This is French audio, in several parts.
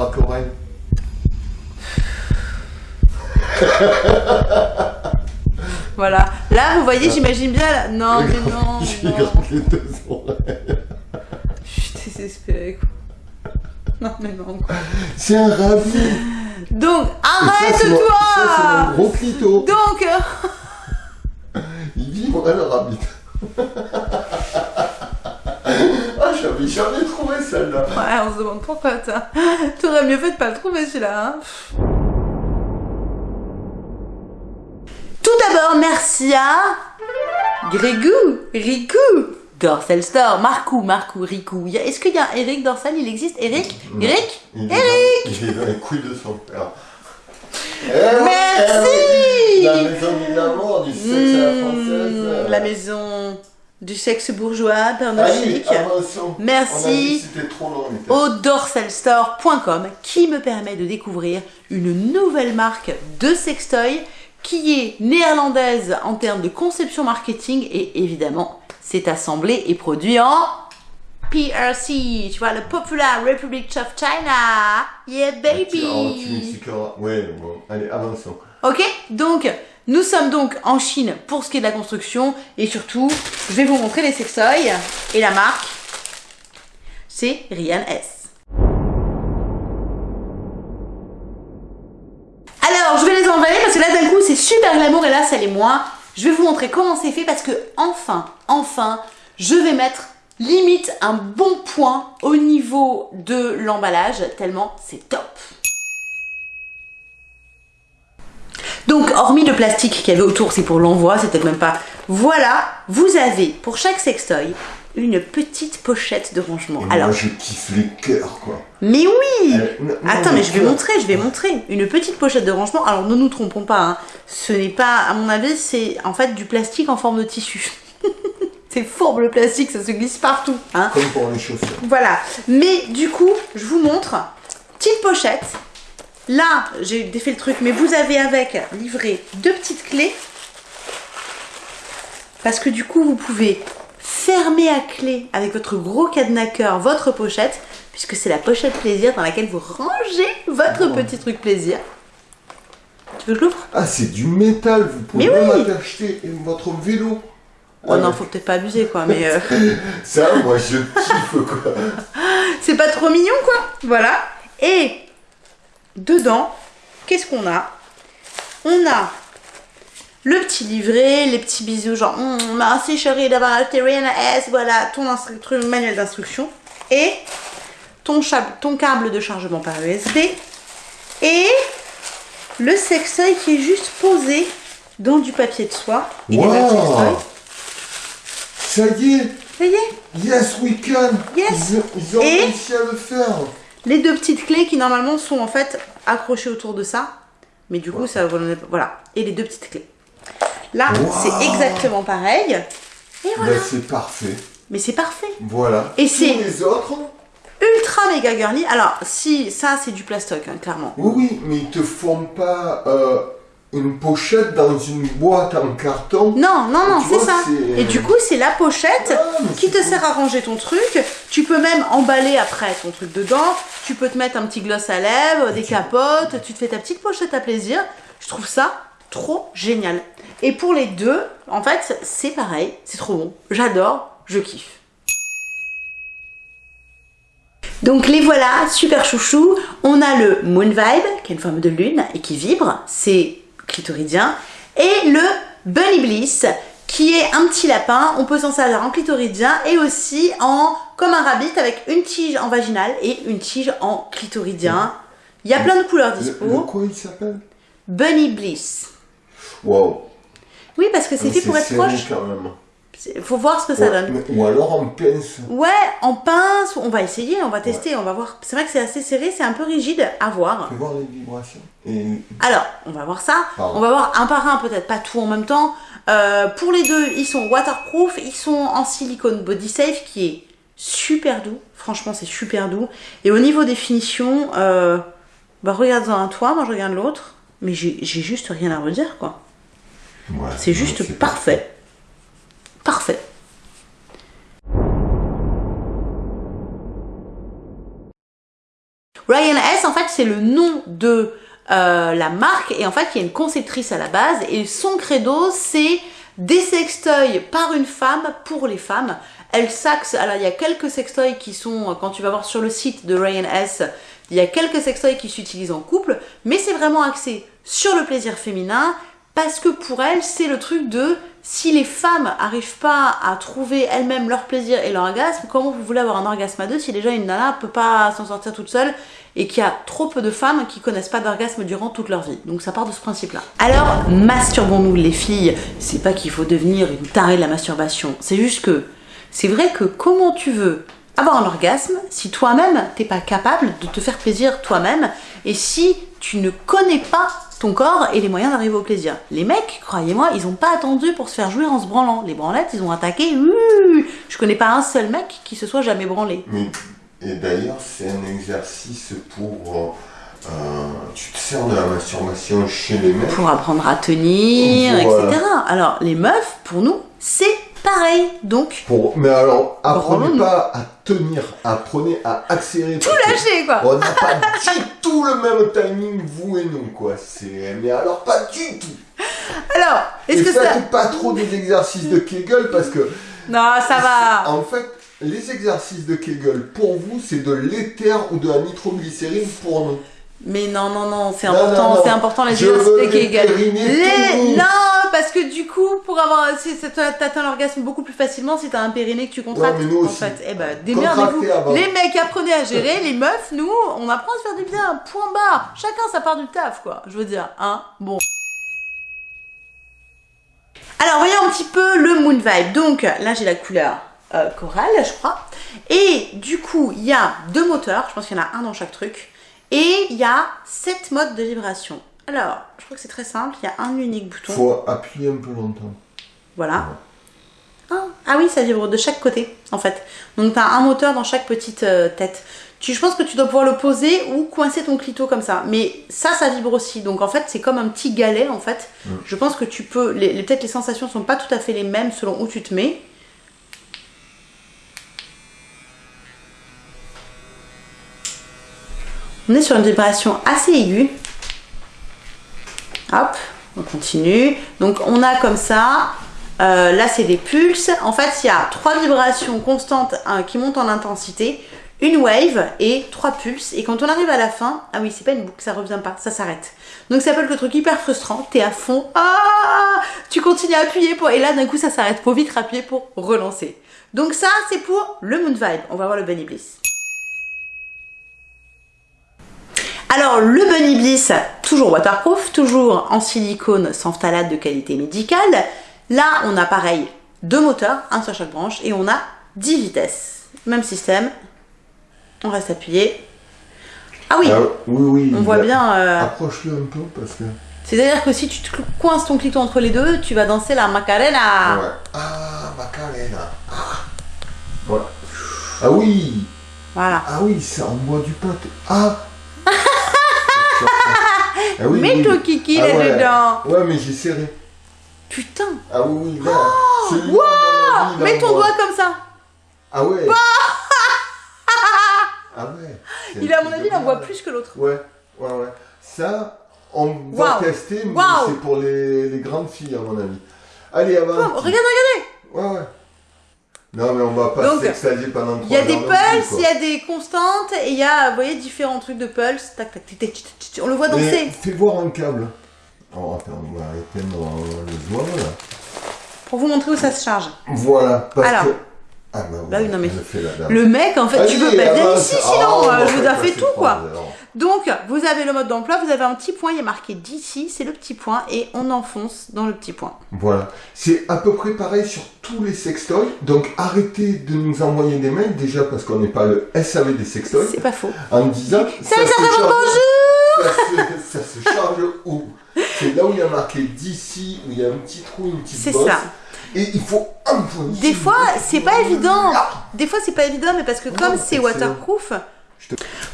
Voilà. Là, vous voyez, j'imagine bien. Là... Non, mais non. J'ai les deux oreilles. Je suis désespérée, quoi. Non, mais non, quoi. C'est un rabbit. Donc, arrête-toi gros clito. Donc, Il vibrait le rabbit. Ah, j'avais jamais trouvé celle-là. ouais, on se demande pourquoi, t'as- T'aurais mieux fait de pas le trouver, celui-là, hein. Tout d'abord, merci à... Grégou, Riku, Dorsal Store, Marcou, Marcou, a- Est-ce qu'il y a un Eric Dorsal Il existe Eric? Non. Eric? Il est, dans, il est dans les couilles de son père. Merci. La maison de l'amour, du sexe à la Mmh, française. La maison du sexe bourgeois, Allez, Chic. avançons. Merci. Au dorsalstore.com qui me permet de découvrir une nouvelle marque de sextoy qui est néerlandaise en termes de conception marketing et évidemment c'est assemblé et produit en PRC, tu vois, le Popular Republic of China. Yeah Ah, tu, oh, baby. Ouais, bon. Allez, avançons. Ok, donc nous sommes donc en Chine pour ce qui est de la construction et surtout je vais vous montrer les sextoys et la marque c'est Rian S. Alors je vais les envoyer parce que là d'un coup c'est super glamour et là ça l'est moins. Je vais vous montrer comment c'est fait parce que enfin, enfin, je vais mettre limite un bon point au niveau de l'emballage tellement c'est top. Donc, hormis le plastique qu'il y avait autour, c'est pour l'envoi, c'est peut-être même pas. Voilà, vous avez pour chaque sextoy une petite pochette de rangement. Et Alors, moi, je kiffe les cœurs, quoi. mais oui Euh, non, non, Attends, mais je vais montrer, je vais montrer. Une petite pochette de rangement. Alors, ne nous trompons pas, hein. ce n'est pas, à mon avis, c'est en fait du plastique en forme de tissu. c'est fourbe le plastique, ça se glisse partout. Hein. Comme pour les chaussures. Voilà. Mais du coup, je vous montre. Petite pochette. Là, j'ai défait le truc, mais vous avez avec livré deux petites clés. Parce que du coup, vous pouvez fermer à clé avec votre gros cadenaqueur votre pochette, puisque c'est la pochette plaisir dans laquelle vous rangez votre Oh. petit truc plaisir. Tu veux que je l'ouvre? Ah, c'est du métal. Vous pouvez Mais même oui. acheter votre vélo. Oh Ah, non, faut peut-être pas abuser quoi, mais euh, Ça, moi, je kiffe, quoi. c'est pas trop mignon quoi? Voilà. Et dedans, qu'est-ce qu'on a? On a le petit livret, les petits bisous, genre Hum, merci chérie d'avoir acheté Rihanna S, voilà ton manuel d'instruction et ton, câble de chargement par USB et le sextoy qui est juste posé dans du papier de soie. Il Wow. Ça y est. Ça y est, Yes, we can. Yes. Ils, ont- ils ont Et- réussi à le faire. Les deux petites clés qui normalement sont en fait accrochées autour de ça. Mais du coup, ça voilà. Et les deux petites clés. Là, Wow. c'est exactement pareil. Et voilà. Ben, c'est parfait. Mais c'est parfait. Voilà. Et Tous c'est- les autres Ultra méga girly. Alors, si ça, c'est du plastoc, hein, clairement. Oui, oui, mais ils te font pas euh, une pochette dans une boîte en carton. Non, non, non, c'est ça. Et du coup, c'est la pochette Ah, qui te cool. sert à ranger ton truc. Tu peux même emballer après ton truc dedans. Tu peux te mettre un petit gloss à lèvres, des capotes. Tu te fais ta petite pochette à plaisir. Je trouve ça trop génial. Et pour les deux, en fait, c'est pareil. C'est trop bon. J'adore. Je kiffe. Donc les voilà, super chouchou. On a le Moon Vibe, qui est une forme de lune et qui vibre, c'est clitoridien. Et le Bunny Bliss, qui est un petit lapin. On peut s'en servir en clitoridien et aussi en comme un rabbit avec une tige en vaginal et une tige en clitoridien. Il y a plein de couleurs Le, dispo. le quoi il s'appelle? Bunny Bliss. Wow. Oui, parce que c'est Mais fait pour être proche. quand même. Il faut voir ce que ça Ouais, donne. Ou alors en pince. Ouais, en pince, on va essayer, on va tester, on va voir. C'est vrai que c'est assez serré, c'est un peu rigide à voir. Fais voir les vibrations. Et Alors, on va voir ça. Pardon. On va voir un par un, peut-être pas tout en même temps. Euh, pour les deux, ils sont waterproof, ils sont en silicone body safe qui est super doux. Franchement, c'est super doux. Et au niveau des finitions, euh, bah regarde-en un toi, moi je regarde l'autre. Mais j'ai juste rien à redire, quoi. ouais, C'est juste parfait. Ryan S, en fait, c'est le nom de euh, la marque et en fait, il y a une conceptrice à la base et son credo, c'est des sextoys par une femme pour les femmes. Elle s'axe, alors il y a quelques sextoys qui sont, quand tu vas voir sur le site de Ryan S, il y a quelques sextoys qui s'utilisent en couple, mais c'est vraiment axé sur le plaisir féminin parce que pour elle, c'est le truc de si les femmes arrivent pas à trouver elles-mêmes leur plaisir et leur orgasme, comment vous voulez avoir un orgasme à deux si déjà une nana peut pas s'en sortir toute seule et qu'il y a trop peu de femmes qui connaissent pas d'orgasme durant toute leur vie? Donc ça part de ce principe-là. Alors, masturbons-nous les filles. C'est pas qu'il faut devenir une tarée de la masturbation. C'est juste que c'est vrai que comment tu veux avoir un orgasme si toi-même t'es pas capable de te faire plaisir toi-même et si tu ne connais pas ton corps et les moyens d'arriver au plaisir. Les mecs, croyez-moi, ils ont pas attendu pour se faire jouir en se branlant. Les branlettes, ils ont attaqué. je connais pas un seul mec qui se soit jamais branlé. et d'ailleurs, c'est un exercice pour. Euh, tu te sers de la masturbation chez les mecs. Pour apprendre à tenir, etc. Alors, les meufs, pour nous, c'est pareil. Donc. Pour, mais alors, apprenez pas à tenir, apprenez à accélérer. Tout lâcher, quoi. On n'a pas du tout le même timing, vous et nous, quoi. C'est, mais alors, pas du tout. Alors, est-ce que ça. pas trop des exercices de Kegel parce que. Non, ça va. En fait, les exercices de Kegel, pour vous, c'est de l'éther ou de la nitroglycérine pour nous. Mais non, non, non, c'est important, c'est important les exercices Kegel. Les... Non, parce que du coup, pour avoir, t'atteins l'orgasme beaucoup plus facilement si t'as un périnée que tu contractes. en fait, eh ben, démerdez-vous. Les mecs, apprenez à gérer. les meufs, nous, on apprend à se faire du bien. Point barre. Chacun sa part du taf, quoi. Je veux dire, hein. Bon. Alors, voyons un petit peu le moon vibe. Donc, là, j'ai la couleur euh, corail, je crois. Et du coup, il y a deux moteurs. Je pense qu'il y en a un dans chaque truc. Et il y a sept modes de vibration. Alors, je crois que c'est très simple. Il y a un unique bouton. Faut appuyer un peu longtemps. Voilà. Ah, ah, oui, ça vibre de chaque côté, en fait. Donc, tu as un moteur dans chaque petite euh, tête. Tu, je pense que tu dois pouvoir le poser ou coincer ton clito comme ça. Mais ça, ça vibre aussi. Donc, en fait, c'est comme un petit galet, en fait. Je pense que tu peux... Les, Peut-être les sensations sont pas tout à fait les mêmes selon où tu te mets. On est sur une vibration assez aiguë. Hop, on continue. Donc on a comme ça, euh, là c'est des pulses. En fait, il y a trois vibrations constantes hein, qui montent en intensité, une wave et trois pulses. Et quand on arrive à la fin, ah oui, c'est pas une boucle, ça revient pas, ça s'arrête. Donc ça s'appelle le truc hyper frustrant, t'es à fond, ah, tu continues à appuyer pour, et là d'un coup ça s'arrête, faut vite appuyer pour relancer. Donc ça c'est pour le moon vibe. On va voir le bunny bliss. Alors le Bunny Bliss, toujours waterproof, toujours en silicone sans phthalate de qualité médicale. Là, on a pareil deux moteurs, un sur chaque branche, et on a 10 vitesses. Même système. On reste appuyé. Ah oui, ah, oui, oui on voit bien... Euh, approche-le un peu parce que... C'est-à-dire que si tu te coinces ton clito entre les deux, tu vas danser la Macarena. Ouais. Ah, Macarena. Ah. ah oui. Voilà. Ah oui, ça envoie du pain. Ah ah Mets ton kiki ah là-dedans. Ouais. mais j'ai serré. Putain. Ah oui, oui, là. Oh, Mets ton doigt comme ça. Ah ouais. ah ouais. Il a, à mon avis, il en voit plus que l'autre. Ouais, ouais, ouais. Ça, on va tester, mais c'est pour les, les, grandes filles, à mon avis. Allez, avant. regarde, regardez. Ouais, ouais. Non, mais on va pas s'extasier pendant Il y a des pulses, il y a des constantes, et il y a, vous voyez, différents trucs de pulse. Tac, tac, tac, on le voit danser. fais voir un câble. Oh, attends, on va arrêter le doigt là. Pour vous montrer où ça se charge. Voilà, parce Alors. que. Ah bah, oui, bah non mais le mec en fait tu peux pas venir ici sinon oh, je vous ai fait tout quoi. Donc vous avez le mode d'emploi, vous avez un petit point, il est marqué d'ici, c'est le petit point et on enfonce dans le petit point. Voilà, c'est à peu près pareil sur tous les sextoys, donc arrêtez de nous envoyer des mails déjà parce qu'on n'est pas le SAV des sextoys. C'est pas faux. En disant ça, ça, se charge, ça, se, ça se charge où? C'est là où il y a marqué d'ici, où il y a un petit trou, une petite bosse. C'est ça. Et il faut. Des fois, c'est pas évident. Des fois, c'est pas évident, mais parce que comme c'est waterproof.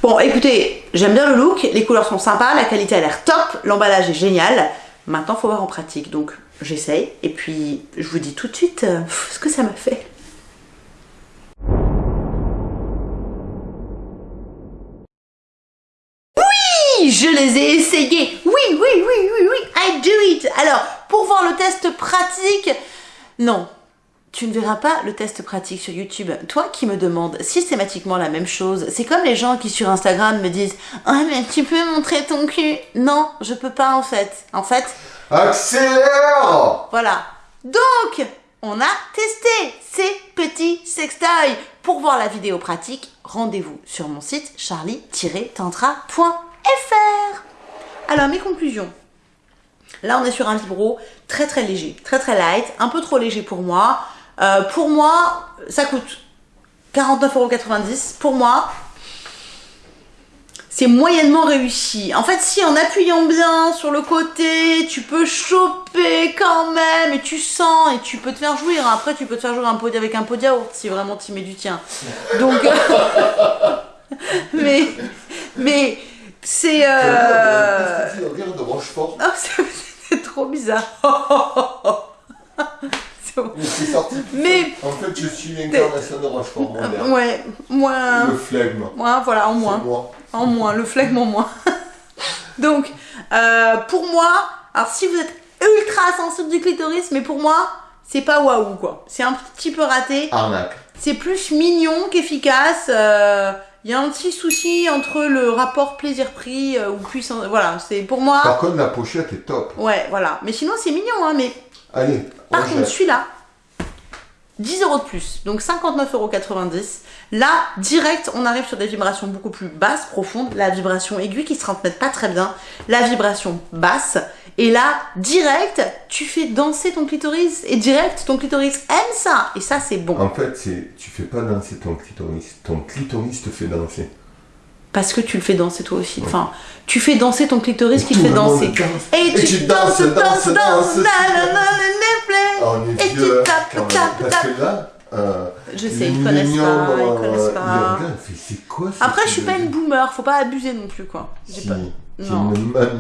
Bon, écoutez, j'aime bien le look, les couleurs sont sympas, la qualité a l'air top, l'emballage est génial. Maintenant, faut voir en pratique, donc j'essaye. Et puis, je vous dis tout de suite euh, ce que ça m'a fait. Oui, je les ai essayés. Oui, oui, oui, oui, oui, I do it. Alors, pour voir le test pratique, non, tu ne verras pas le test pratique sur YouTube. Toi qui me demandes systématiquement la même chose, c'est comme les gens qui sur Instagram me disent « Ah mais tu peux montrer ton cul ?» Non, je peux pas en fait. En fait... Accélère Voilà. Donc, on a testé ces petits sextoys. Pour voir la vidéo pratique, rendez-vous sur mon site charlie-tantra.fr. Alors, mes conclusions. Là, on est sur un vibro très très léger, très très light, un peu trop léger pour moi. Euh, pour moi, ça coûte 49,90€. Pour moi, c'est moyennement réussi. En fait, si en appuyant bien sur le côté, tu peux choper quand même, et tu sens, et tu peux te faire jouir. Après, tu peux te faire jouer avec un pot de yaourt, si vraiment tu mets du tien. Donc, mais, c'est... Euh... de Rochefort. c'est trop bizarre. C'est sorti. Mais en fait, je suis l'incarnation de Rochefort. Ouais, moins. Le flegme. Moi, voilà, en moins. En moins, le flegme en moins. Donc, euh, pour moi, alors si vous êtes ultra sensible du clitoris, mais pour moi, c'est pas waouh quoi. C'est un petit peu raté. Arnaque. C'est plus mignon qu'efficace. Euh, il y a un petit souci entre le rapport plaisir-prix euh, ou puissance. Voilà, c'est pour moi. Par contre, la pochette est top. Ouais, voilà. Mais sinon, c'est mignon, hein. Mais Allez. Par contre, celui-là, 10 euros de plus, donc 59,90 euros. Là, direct, on arrive sur des vibrations beaucoup plus basses, profondes. La vibration aiguë qui se transmet pas très bien. La vibration basse. Et là, direct, tu fais danser ton clitoris. Et direct, ton clitoris aime ça. Et ça, c'est bon. En fait, tu fais pas danser ton clitoris. Ton clitoris te fait danser parce que tu le fais danser toi aussi. Enfin, tu fais danser ton clitoris qui te fait danser. Et, tu, danses, danses, danses, danses, et tu tapes, tapes, tapes. Parce que là, euh, je sais, ils connaissent pas, ils connaissent pas. C'est quoi Après, je suis pas une boomer, faut pas abuser non plus, quoi. J'ai pas... Non. Une boomer.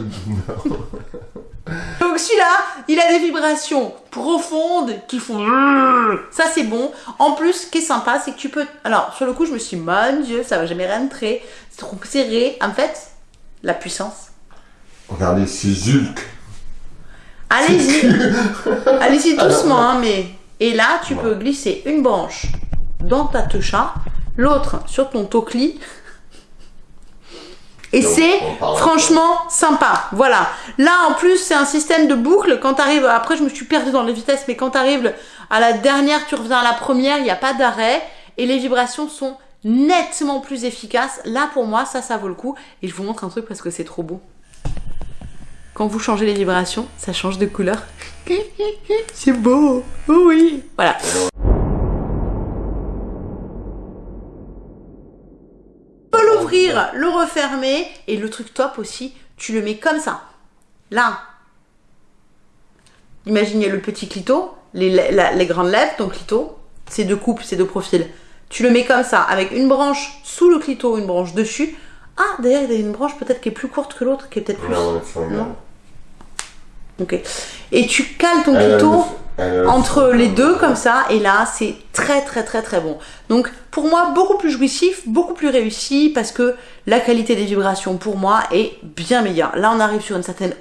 Donc celui-là, il a des vibrations profondes qui font... Ça c'est bon. En plus, ce qui est sympa, c'est que tu peux... Alors, sur le coup, je me suis dit, mon Dieu, ça va jamais rentrer. C'est trop serré. En fait, la puissance. Regardez, c'est Zulk. Allez-y. Allez-y doucement, hein, mais... Et là, tu peux glisser une branche dans ta techa, l'autre sur ton tocli et c'est franchement sympa. Voilà. Là, en plus, c'est un système de boucle. Quand tu arrives, après, je me suis perdue dans les vitesses, mais quand tu arrives à la dernière, tu reviens à la première, il n'y a pas d'arrêt. Et les vibrations sont nettement plus efficaces. Là, pour moi, ça, ça vaut le coup. Et je vous montre un truc parce que c'est trop beau. Quand vous changez les vibrations, ça change de couleur. C'est beau. oui. Voilà. le refermer et le truc top aussi, tu le mets comme ça. Là. Imaginez le petit clito, les, les grandes lèvres, ton clito, c'est deux coupes, c'est deux profils. Tu le mets comme ça, avec une branche sous le clito, une branche dessus. Ah, d'ailleurs, il y a une branche peut-être qui est plus courte que l'autre, qui est peut-être plus... Non, Ok. Et tu cales ton clito entre les deux comme ça et là c'est très très très très bon. Donc pour moi beaucoup plus jouissif beaucoup plus réussi parce que la qualité des vibrations pour moi est bien meilleure. Là on arrive sur une certaine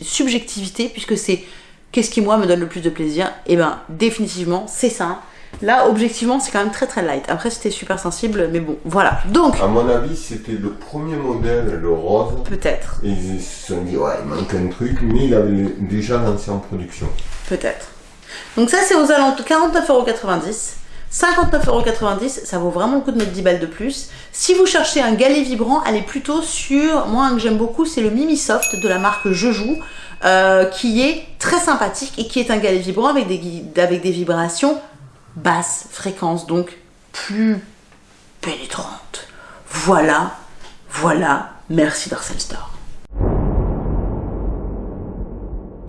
subjectivité puisque c'est qu'est-ce qui moi me donne le plus de plaisir? Et eh ben définitivement c'est ça Là, objectivement, c'est quand même très très light. Après, c'était super sensible, mais bon, voilà. Donc. À mon avis, c'était le premier modèle, le rose. Peut-être. Ils se sont dit, ouais, il manque un truc, mais il avait déjà lancé en production. Peut-être. Donc ça, c'est aux alentours 49,90€. 59,90€, ça vaut vraiment le coup de mettre 10 balles de plus. Si vous cherchez un galet vibrant, allez plutôt sur, moi un que j'aime beaucoup, c'est le Mimi Soft de la marque Je Joue, euh, qui est très sympathique et qui est un galet vibrant avec des, avec des vibrations basses fréquences, donc plus pénétrantes. Voilà, voilà, merci Darcel Store.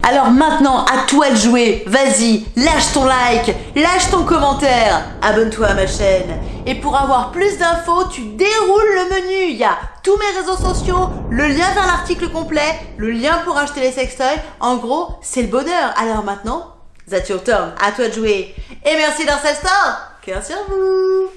Alors maintenant, à toi de jouer. Vas-y, lâche ton like, lâche ton commentaire, abonne-toi à ma chaîne. Et pour avoir plus d'infos, tu déroules le menu. Il y a tous mes réseaux sociaux, le lien vers l'article complet, le lien pour acheter les sextoys. En gros, c'est le bonheur. Alors maintenant, that's your turn. À toi de jouer. Et merci Darcel Star. Cœur sur vous.